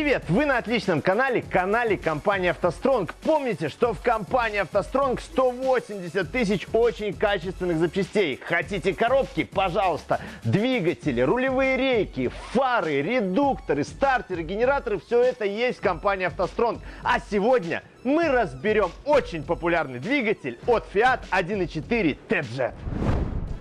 Привет! Вы на отличном канале, канале компании «АвтоСтронг». Помните, что в компании «АвтоСтронг» 180 тысяч очень качественных запчастей. Хотите коробки? Пожалуйста. Двигатели, рулевые рейки, фары, редукторы, стартеры, генераторы – все это есть в компании «АвтоСтронг». А сегодня мы разберем очень популярный двигатель от Fiat 1.4 TJ.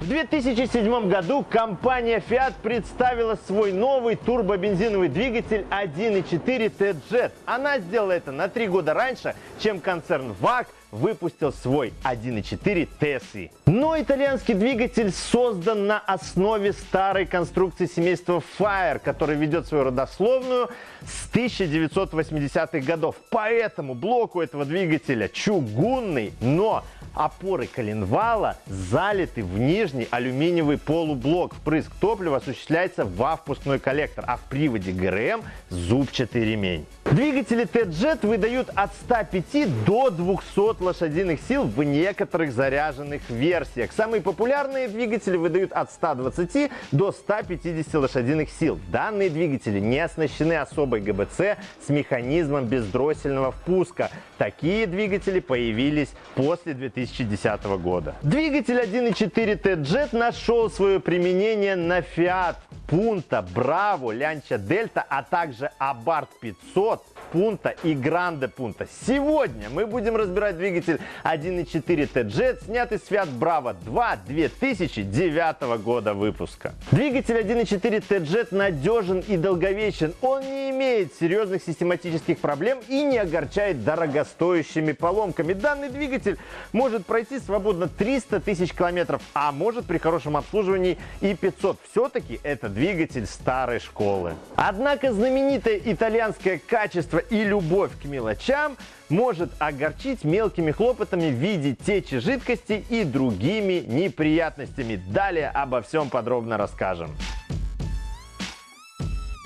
В 2007 году компания Fiat представила свой новый турбобензиновый двигатель 1.4 T-Jet. Она сделала это на три года раньше, чем концерн VAG выпустил свой 1.4 TSI. Но итальянский двигатель создан на основе старой конструкции семейства Fire, который ведет свою родословную с 1980-х годов. Поэтому блок у этого двигателя чугунный, но опоры коленвала залиты в нижний алюминиевый полублок. Впрыск топлива осуществляется во впускной коллектор, а в приводе ГРМ зубчатый ремень. Двигатели T-Jet выдают от 105 до 200 лошадиных сил в некоторых заряженных версиях. Самые популярные двигатели выдают от 120 до 150 лошадиных сил. Данные двигатели не оснащены особой ГБЦ с механизмом бездроссельного впуска. Такие двигатели появились после 2010 года. Двигатель 1.4 T-Jet нашел свое применение на Fiat Punto, Bravo, Lancia Delta, а также Abarth 500, Punto и Grande Punto. Сегодня мы будем разбирать двигатель 1.4 T-Jet, снятый с Fiat Bravo 2 2009 года выпуска. Двигатель 1.4 T-Jet надежен и долговечен. Он не имеет серьезных систематических проблем и не огорчает дорогостоящими поломками. Данный двигатель может пройти свободно 300 тысяч километров, а может при хорошем обслуживании и 500. Все-таки это двигатель старой школы. Однако знаменитое итальянское качество и любовь к мелочам может огорчить мелкими хлопотами в виде течи жидкости и другими неприятностями. Далее обо всем подробно расскажем.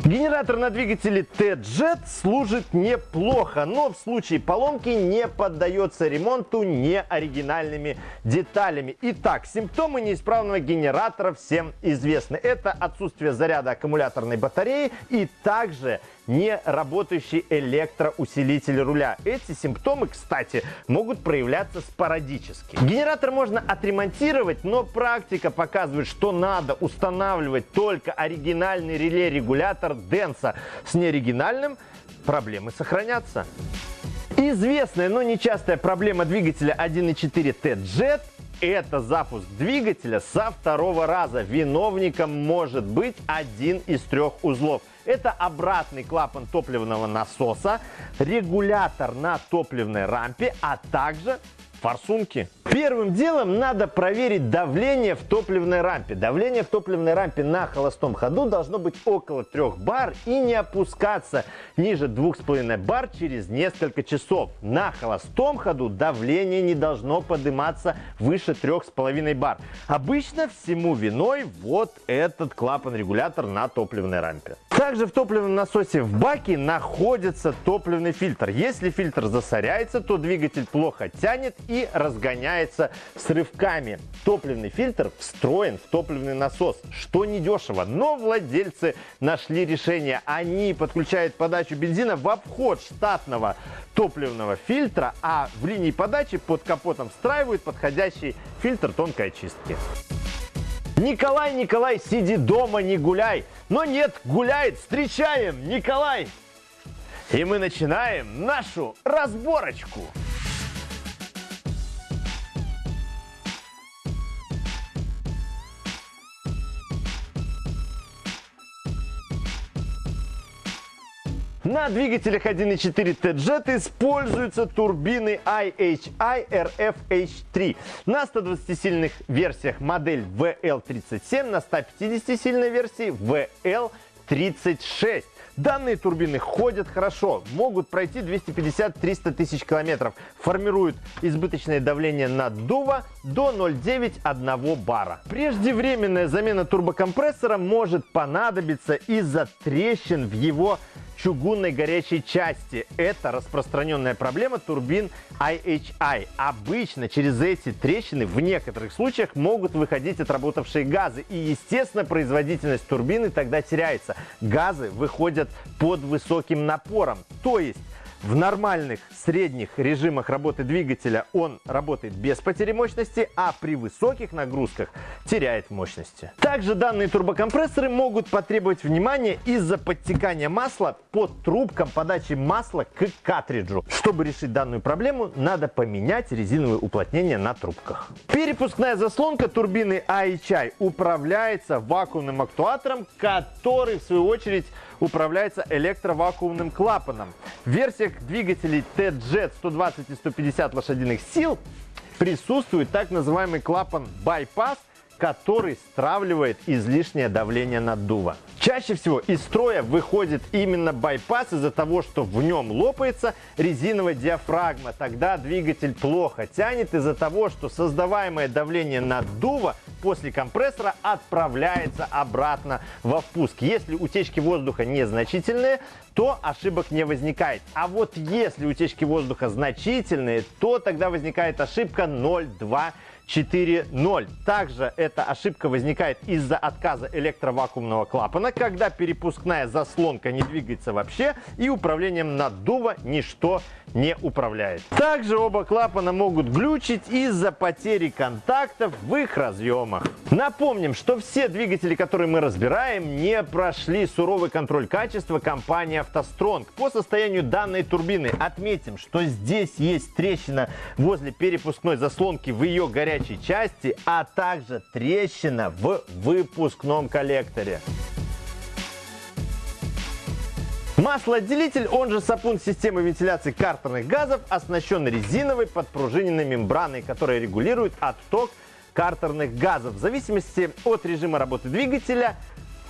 Генератор на двигателе T-Jet служит неплохо, но в случае поломки не поддается ремонту неоригинальными деталями. Итак, симптомы неисправного генератора всем известны. Это отсутствие заряда аккумуляторной батареи и также не работающий электроусилитель руля. Эти симптомы, кстати, могут проявляться спорадически. Генератор можно отремонтировать, но практика показывает, что надо устанавливать только оригинальный реле-регулятор Денса. С неоригинальным проблемы сохранятся. Известная, но нечастая проблема двигателя 1.4 T-Jet это запуск двигателя со второго раза. Виновником может быть один из трех узлов. Это обратный клапан топливного насоса, регулятор на топливной рампе, а также форсунки. Первым делом надо проверить давление в топливной рампе. Давление в топливной рампе на холостом ходу должно быть около 3 бар и не опускаться ниже 2,5 бар через несколько часов. На холостом ходу давление не должно подниматься выше 3,5 бар. Обычно всему виной вот этот клапан-регулятор на топливной рампе. Также в топливном насосе в баке находится топливный фильтр. Если фильтр засоряется, то двигатель плохо тянет и разгоняется с рывками. Топливный фильтр встроен в топливный насос, что недешево, но владельцы нашли решение. Они подключают подачу бензина в обход штатного топливного фильтра, а в линии подачи под капотом встраивают подходящий фильтр тонкой очистки. Николай, Николай, сиди дома, не гуляй. Но нет, гуляет, встречаем, Николай. И мы начинаем нашу разборочку. На двигателях 1.4 T-Jet используются турбины IHI RFH3. На 120-сильных версиях модель VL37, на 150-сильной версии VL36. Данные турбины ходят хорошо, могут пройти 250-300 тысяч километров, формируют избыточное давление наддува до 0,9-1 бара. Преждевременная замена турбокомпрессора может понадобиться из-за трещин в его чугунной горячей части. Это распространенная проблема турбин IHI. Обычно через эти трещины в некоторых случаях могут выходить отработавшие газы. И, естественно, производительность турбины тогда теряется. Газы выходят происходят под высоким напором. То есть в нормальных средних режимах работы двигателя он работает без потери мощности, а при высоких нагрузках теряет мощности. Также данные турбокомпрессоры могут потребовать внимания из-за подтекания масла под трубкам подачи масла к картриджу. Чтобы решить данную проблему, надо поменять резиновые уплотнения на трубках. Перепускная заслонка турбины IHI управляется вакуумным актуатором, который в свою очередь управляется электровакуумным клапаном. В версиях двигателей T-Jet 120 и 150 лошадиных сил присутствует так называемый клапан bypass – который стравливает излишнее давление наддува. Чаще всего из строя выходит именно байпас из-за того, что в нем лопается резиновая диафрагма. Тогда двигатель плохо тянет из-за того, что создаваемое давление наддува после компрессора отправляется обратно во впуск. Если утечки воздуха незначительные, то ошибок не возникает. А вот если утечки воздуха значительные, то тогда возникает ошибка 0,2 4.0. Также эта ошибка возникает из-за отказа электровакуумного клапана, когда перепускная заслонка не двигается вообще и управлением наддува ничто не управляет. Также оба клапана могут глючить из-за потери контактов в их разъемах. Напомним, что все двигатели, которые мы разбираем, не прошли суровый контроль качества компании автостронг. По состоянию данной турбины отметим, что здесь есть трещина возле перепускной заслонки в ее горячей части, а также трещина в выпускном коллекторе. Маслоотделитель, он же сапун системы вентиляции картерных газов, оснащен резиновой подпружиненной мембраной, которая регулирует отток картерных газов. В зависимости от режима работы двигателя,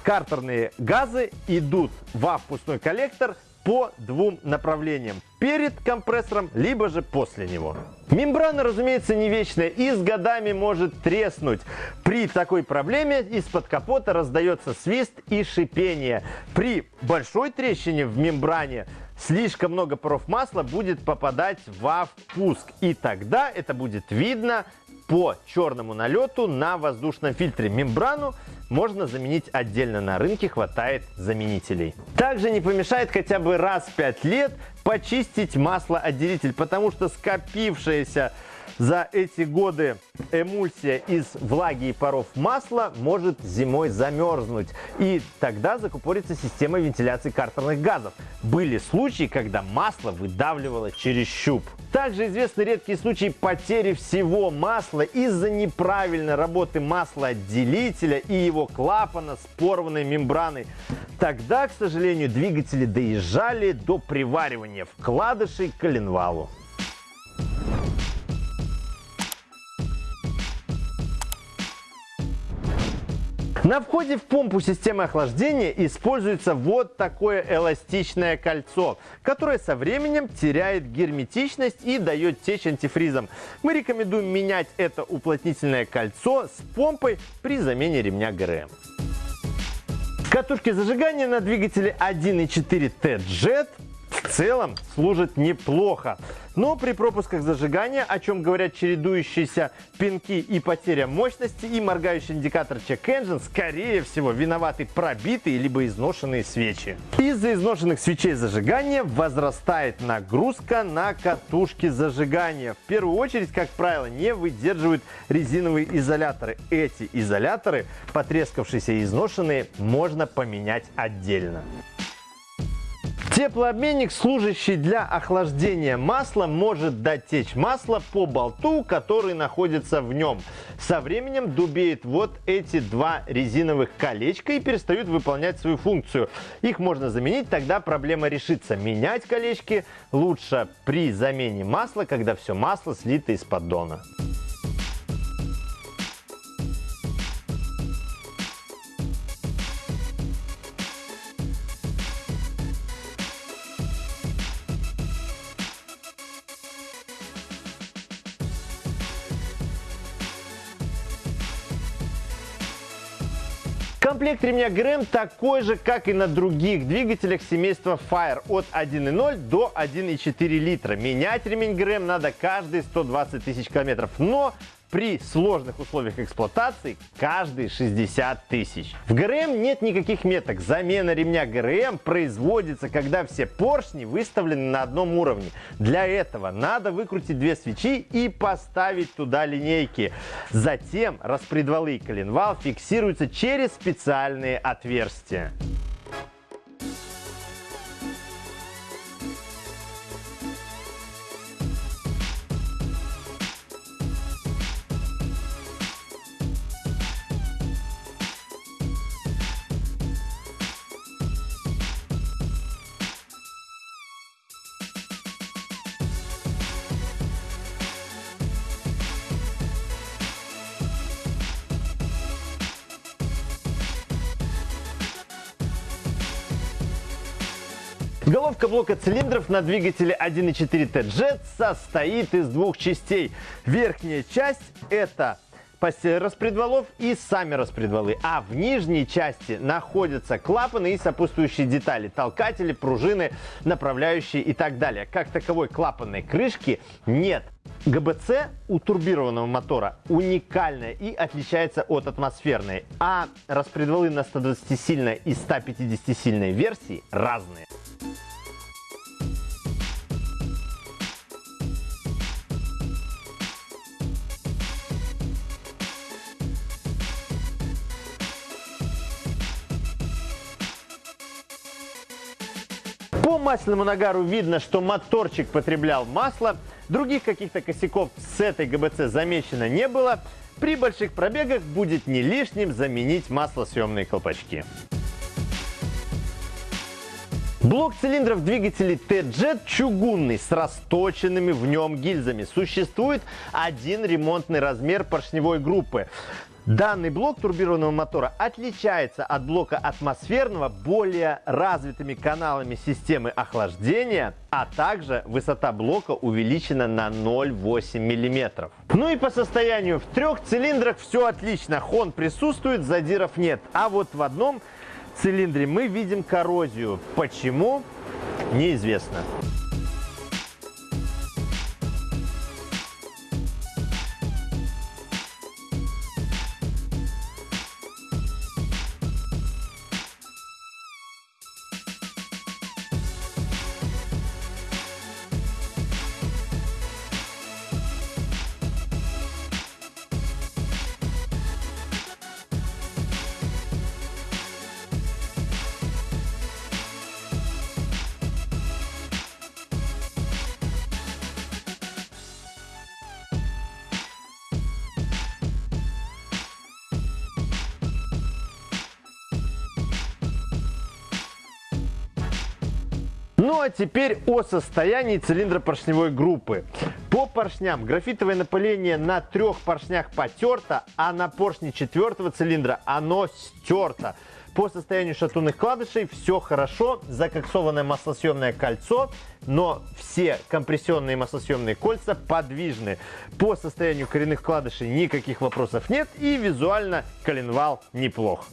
картерные газы идут во впускной коллектор по двум направлениям. Перед компрессором, либо же после него. Мембрана, разумеется, не вечная и с годами может треснуть. При такой проблеме из-под капота раздается свист и шипение. При большой трещине в мембране слишком много паров масла будет попадать во впуск. И тогда это будет видно по черному налету на воздушном фильтре. Мембрану можно заменить отдельно на рынке, хватает заменителей. Также не помешает хотя бы раз в 5 лет почистить маслоотделитель, потому что скопившаяся за эти годы эмульсия из влаги и паров масла может зимой замерзнуть. И тогда закупорится система вентиляции картерных газов. Были случаи, когда масло выдавливало через щуп. Также известны редкие случаи потери всего масла из-за неправильной работы маслоотделителя и его клапана с порванной мембраной. Тогда, к сожалению, двигатели доезжали до приваривания вкладышей к коленвалу. На входе в помпу системы охлаждения используется вот такое эластичное кольцо, которое со временем теряет герметичность и дает течь антифризом. Мы рекомендуем менять это уплотнительное кольцо с помпой при замене ремня ГРМ. Катушки зажигания на двигателе 1.4 T-Jet целом служит неплохо. Но при пропусках зажигания, о чем говорят чередующиеся пинки и потеря мощности, и моргающий индикатор Check Engine, скорее всего, виноваты пробитые либо изношенные свечи. Из-за изношенных свечей зажигания возрастает нагрузка на катушки зажигания. В первую очередь, как правило, не выдерживают резиновые изоляторы. Эти изоляторы, потрескавшиеся и изношенные, можно поменять отдельно. Теплообменник, служащий для охлаждения масла, может дать течь масло по болту, который находится в нем. Со временем дубеют вот эти два резиновых колечка и перестают выполнять свою функцию. Их можно заменить, тогда проблема решится. Менять колечки лучше при замене масла, когда все масло слито из поддона. Комплект ремня ГРМ такой же, как и на других двигателях семейства Fire от 1.0 до 1.4 литра. Менять ремень ГРМ надо каждые 120 тысяч километров. Но при сложных условиях эксплуатации каждые 60 тысяч. В ГРМ нет никаких меток. Замена ремня ГРМ производится, когда все поршни выставлены на одном уровне. Для этого надо выкрутить две свечи и поставить туда линейки. Затем распредвалы и коленвал фиксируются через специальные отверстия. Головка блока цилиндров на двигателе 1.4 TJ состоит из двух частей. Верхняя часть это распредвалов и сами распредвалы. А в нижней части находятся клапаны и сопутствующие детали. Толкатели, пружины, направляющие и так далее. Как таковой клапанной крышки нет. ГБЦ у турбированного мотора уникальная и отличается от атмосферной. А распредвалы на 120-сильной и 150-сильной версии разные. По масляному нагару видно, что моторчик потреблял масло. Других каких-то косяков с этой ГБЦ замечено не было. При больших пробегах будет не лишним заменить маслосъемные колпачки. Блок цилиндров двигателей T-Jet чугунный с расточенными в нем гильзами. Существует один ремонтный размер поршневой группы. Данный блок турбированного мотора отличается от блока атмосферного более развитыми каналами системы охлаждения, а также высота блока увеличена на 0,8 мм. Ну и по состоянию в трех цилиндрах все отлично. Хон присутствует, задиров нет. А вот в одном цилиндре мы видим коррозию. Почему? Неизвестно. Ну а теперь о состоянии цилиндра поршневой группы. По поршням графитовое напыление на трех поршнях потерто, а на поршне четвертого цилиндра оно стерто. По состоянию шатунных кладышей все хорошо, закоксованное маслосъемное кольцо, но все компрессионные маслосъемные кольца подвижны. По состоянию коренных вкладышей никаких вопросов нет и визуально коленвал неплох.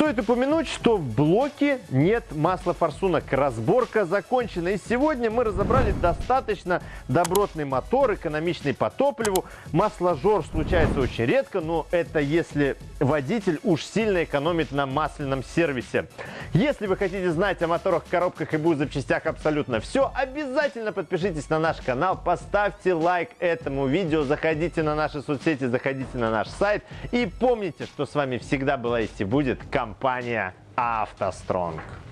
Стоит упомянуть, что в блоке нет масла форсунок. Разборка закончена. И сегодня мы разобрали достаточно добротный мотор, экономичный по топливу. Масложор случается очень редко, но это если водитель уж сильно экономит на масляном сервисе. Если вы хотите знать о моторах, коробках и БУ запчастях абсолютно все, обязательно подпишитесь на наш канал, поставьте лайк этому видео, заходите на наши соцсети, заходите на наш сайт и помните, что с вами всегда была и будет компания компания «АвтоСтронг».